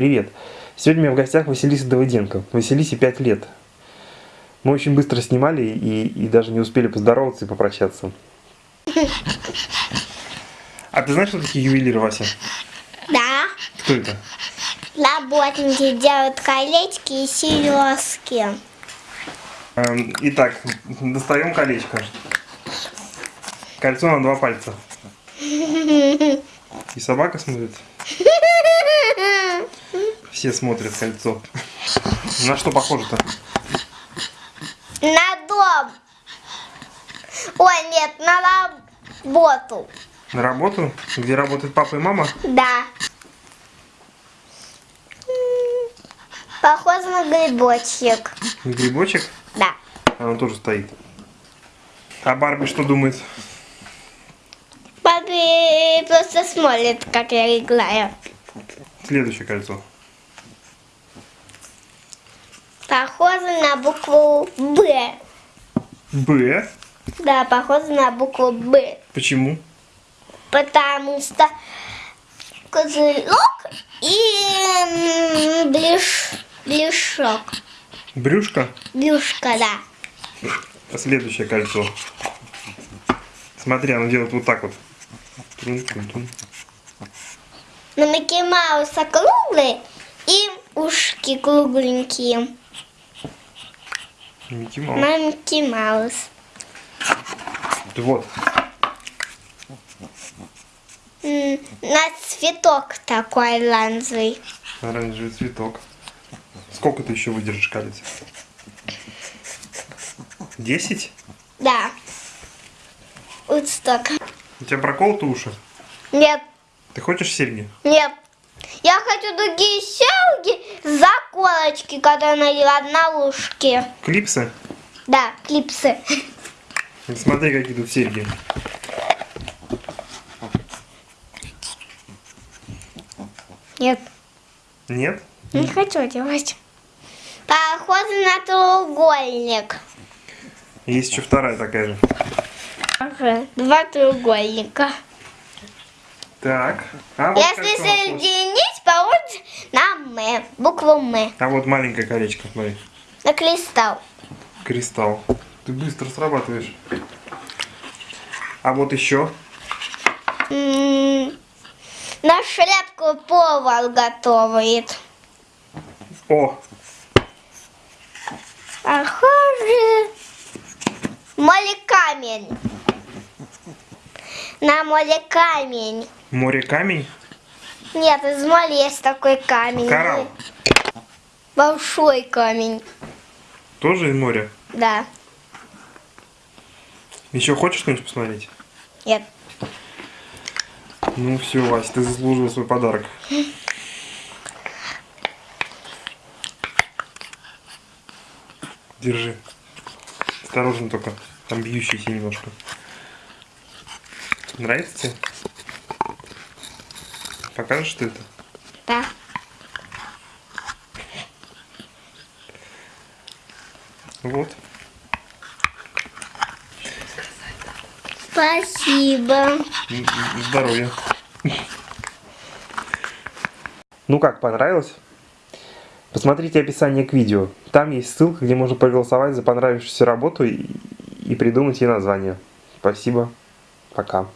Привет! Сегодня у меня в гостях Василиса Давыденко. Василисе 5 лет. Мы очень быстро снимали и, и даже не успели поздороваться и попрощаться. А ты знаешь, что такие ювелиры, Вася? Да. Кто это? Работники делают колечки и сережки. Эм, Итак, достаем колечко. Кольцо на два пальца. И собака смотрит. Все смотрят кольцо. На что похоже-то? На дом. Ой, нет, на работу. На работу? Где работает папа и мама? Да. Похоже на грибочек. Грибочек? Да. А он тоже стоит. А Барби что думает? Папа просто смотрит, как я играю. Следующее кольцо. Похоже на букву Б. Б. Да, похоже на букву Б. Почему? Потому что козырек и м, блиш, блишок. Брюшко. Блюшка, да. Следующее кольцо. Смотри, оно делает вот так вот. На Микки Мауса круглый и ушки кругленькие. Микки Маус. Микки Маус. Вот. На цветок такой ланзовый. Оранжевый цветок. Сколько ты еще выдержишь колец? Десять? Да. Вот столько. У тебя проколоты уши? Нет, Ты хочешь серьги? нет. Я хочу другие щелки, заколочки, которые надела на ушки. Клипсы? Да, клипсы. Смотри, какие тут серьги. Нет, Нет? не хочу делать. Похоже на треугольник. Есть еще вторая такая же. Ага, два треугольника. Так. А вот, Если соединить, получится на М, букву М, а вот маленькое колечко, смотри. на кристалл. Кристалл. Ты быстро срабатываешь. А вот еще. М, На шляпку повар готовит. О, Похоже. Море камень. На море камень. море камень. Нет, из моря есть такой камень. Коралл. Большой камень. Тоже из моря. Да. Еще хочешь что-нибудь посмотреть? Нет. Ну все, Вась, ты заслужила свой подарок. Держи. Осторожно только. Там бьющийся немножко. Нравится тебе? Покажешь, что это? Да. Вот. Спасибо. Здоровья. Ну как, понравилось? Посмотрите описание к видео. Там есть ссылка, где можно проголосовать за понравившуюся работу и, и придумать ей название. Спасибо. Пока.